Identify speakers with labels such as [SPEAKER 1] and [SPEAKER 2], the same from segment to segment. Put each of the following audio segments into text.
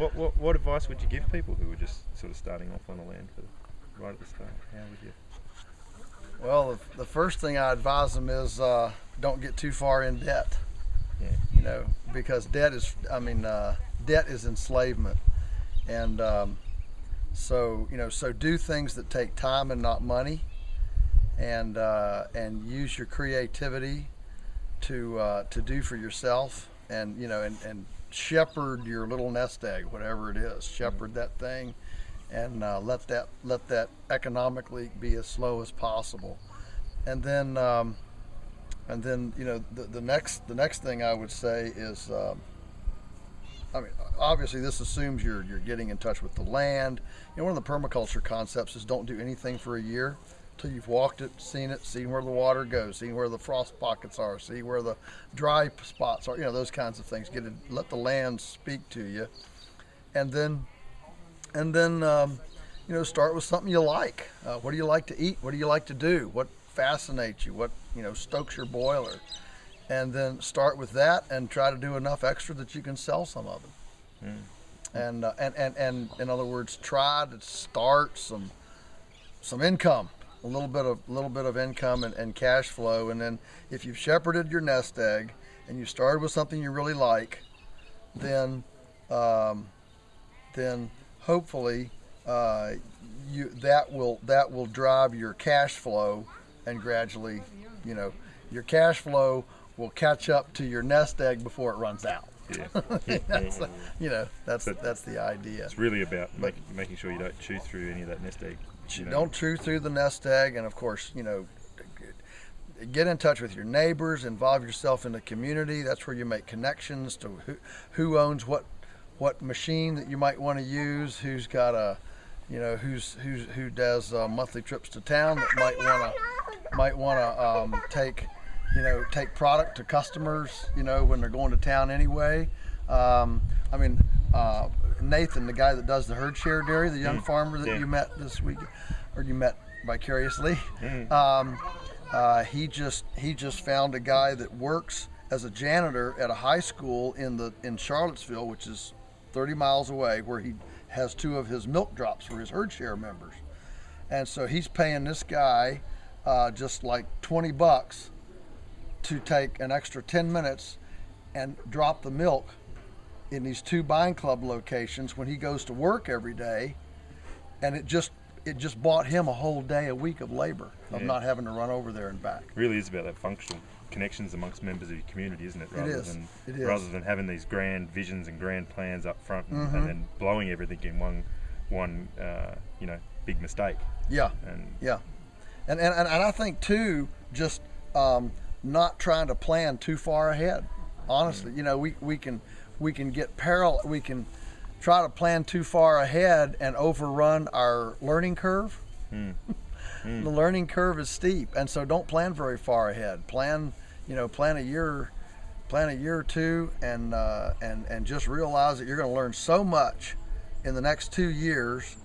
[SPEAKER 1] What, what, what advice would you give people who were just sort of starting off on the land for right at the start? How would you?
[SPEAKER 2] Well, the, the first thing I advise them is uh, don't get too far in debt.
[SPEAKER 1] Yeah.
[SPEAKER 2] You know, because debt is, I mean, uh, debt is enslavement, and um, so you know, so do things that take time and not money, and uh, and use your creativity to uh, to do for yourself, and you know, and, and shepherd your little nest egg, whatever it is, shepherd that thing, and uh, let that let that economically be as slow as possible, and then um, and then you know the, the next the next thing I would say is. Um, I mean, obviously, this assumes you're you're getting in touch with the land. You know, one of the permaculture concepts is don't do anything for a year till you've walked it, seen it, seen where the water goes, seen where the frost pockets are, see where the dry spots are. You know, those kinds of things. Get it, let the land speak to you, and then, and then, um, you know, start with something you like. Uh, what do you like to eat? What do you like to do? What fascinates you? What you know stokes your boiler? And then start with that and try to do enough extra that you can sell some of it. And, uh, and and and in other words, try to start some some income, a little bit of little bit of income and, and cash flow. And then if you've shepherded your nest egg and you started with something you really like, then um, then hopefully uh, you that will that will drive your cash flow and gradually, you know, your cash flow will catch up to your nest egg before it runs out.
[SPEAKER 1] Yeah.
[SPEAKER 2] That's, you know, that's
[SPEAKER 1] But-
[SPEAKER 2] that's the idea.
[SPEAKER 1] It's really about make, making sure you don't chew through any of that nest egg. You know.
[SPEAKER 2] Don't chew through the nest egg, and of course, you know, get in touch with your neighbors, involve yourself in the community. That's where you make connections to who, who owns what what machine that you might want to use, who's got a you know who's who's who does uh, monthly trips to town that might want to might want to um, take you know take product to customers you know when they're going to town anyway. Um, I mean uh, Nathan, the guy that does the herd share dairy, the young farmer that
[SPEAKER 1] Yeah.
[SPEAKER 2] you met this week, or you met vicariously.
[SPEAKER 1] Mm.
[SPEAKER 2] Um, uh, he just he just found a guy that works as a janitor at a high school in the in Charlottesville, which is 30 miles away, where he has two of his milk drops for his herd share members. And so he's paying this guy uh, just like 20 bucks to take an extra 10 minutes and drop the milk in these two buying club locations when he goes to work every day. And it just it just bought him a whole day a week of labor of
[SPEAKER 1] Yeah.
[SPEAKER 2] not having to run over there and back.
[SPEAKER 1] really is about that functional connections amongst members of your community, isn't it? Rather
[SPEAKER 2] is.
[SPEAKER 1] than
[SPEAKER 2] It is.
[SPEAKER 1] rather than having these grand visions and grand plans up front and,
[SPEAKER 2] Mhm.
[SPEAKER 1] and then blowing everything in one one uh, you know big mistake.
[SPEAKER 2] Yeah.
[SPEAKER 1] And
[SPEAKER 2] Yeah, and and, and, and I think too, just um, not trying to plan too far ahead. Honestly, you know, we, we can we can get parallel. We can try to plan too far ahead and overrun our learning curve.
[SPEAKER 1] Mm.
[SPEAKER 2] the learning curve is steep, and so don't plan very far ahead. Plan, you know, plan a year, plan a year or two, and uh, and and just realize that you're going to learn so much in the next two years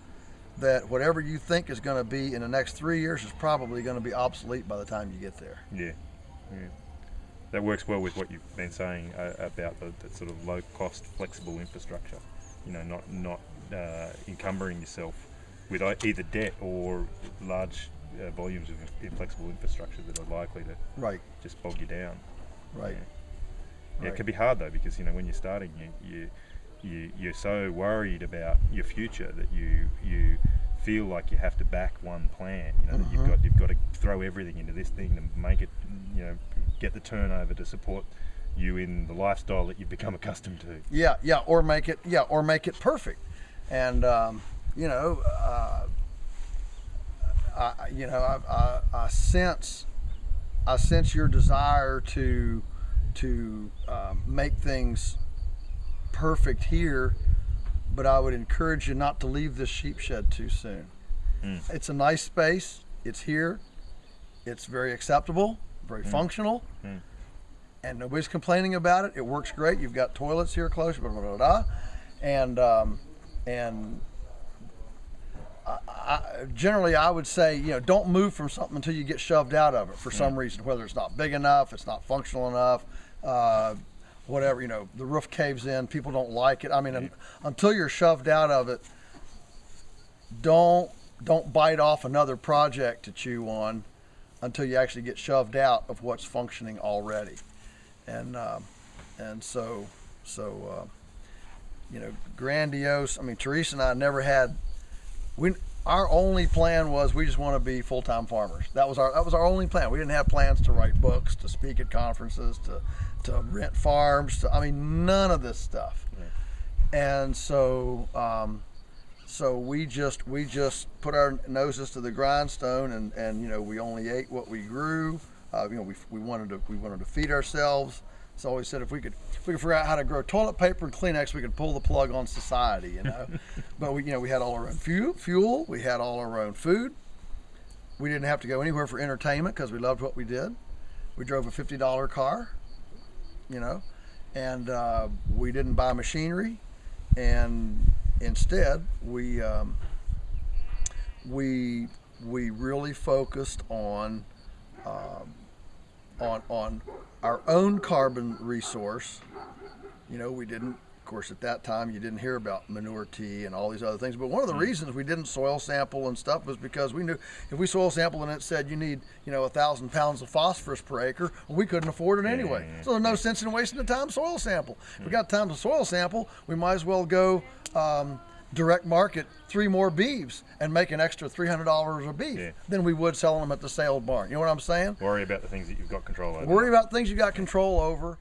[SPEAKER 2] that whatever you think is going to be in the next three years is probably going to be obsolete by the time you get there.
[SPEAKER 1] yeah, yeah. That works well with what you've been saying uh, about the, the sort of low cost, flexible infrastructure. You know, not not uh, encumbering yourself with either debt or large uh, volumes of inflexible infrastructure that are likely to
[SPEAKER 2] Right,
[SPEAKER 1] just bog you down.
[SPEAKER 2] right.
[SPEAKER 1] Yeah,
[SPEAKER 2] Right.
[SPEAKER 1] it can be hard though because you know when you're starting, you, you you you're so worried about your future that you you feel like you have to back one plan. You know that you've got you've got to throw everything into this thing to make it you know get the turnover to support you in the lifestyle that you've become accustomed to.
[SPEAKER 2] Yeah, yeah, or make it, yeah, or make it perfect, and um, you know, uh, I, you know, I, I, I sense, I sense your desire to, to um, make things perfect here, but I would encourage you not to leave this sheep shed too soon.
[SPEAKER 1] Mm.
[SPEAKER 2] It's a nice space. It's here. It's very acceptable, very functional
[SPEAKER 1] Mm.
[SPEAKER 2] and nobody's complaining about it. It works great. You've got toilets here close, blah blah blah, blah. and um, and I, I, generally I would say you know don't move from something until you get shoved out of it for some reason, whether it's not big enough, it's not functional enough. Uh, whatever, you know, the roof caves in, people don't like it. I mean, un- until you're shoved out of it, don't don't bite off another project to chew on until you actually get shoved out of what's functioning already. And um, and so so uh, you know, grandiose. I mean, Teresa and I never had we our only plan was we just want to be full-time farmers. That was our that was our only plan. We didn't have plans to write books, to speak at conferences, to to rent farms. To, I mean, none of this stuff. And so um, so we just we just put our noses to the grindstone, and and you know we only ate what we grew. Uh, you know we, we wanted to we wanted to feed ourselves. So we said if we could if we could figure out how to grow toilet paper and Kleenex, we could pull the plug on society, you know. but we you know we had all our own fuel, fuel, we had all our own food. We didn't have to go anywhere for entertainment because we loved what we did. We drove a fifty dollar car, you know, and uh, we didn't buy machinery, and instead we um, we we really focused on um, on on our own carbon resource. You know, we didn't. Of course, at that time, you didn't hear about manure tea and all these other things. But one of the reasons we didn't soil sample and stuff was because we knew if we soil sample and it said you need, you know, a thousand pounds of phosphorus per acre, well, we couldn't afford it anyway. So there's no sense in wasting the time to soil sample. If we got time to soil sample, we might as well go um, direct market three more beeves and make an extra three hundred dollars a beef
[SPEAKER 1] Yeah.
[SPEAKER 2] than we would selling them at the sale barn. You know what I'm saying?
[SPEAKER 1] Worry about the things that you've got control over.
[SPEAKER 2] Worry about things you've got control over.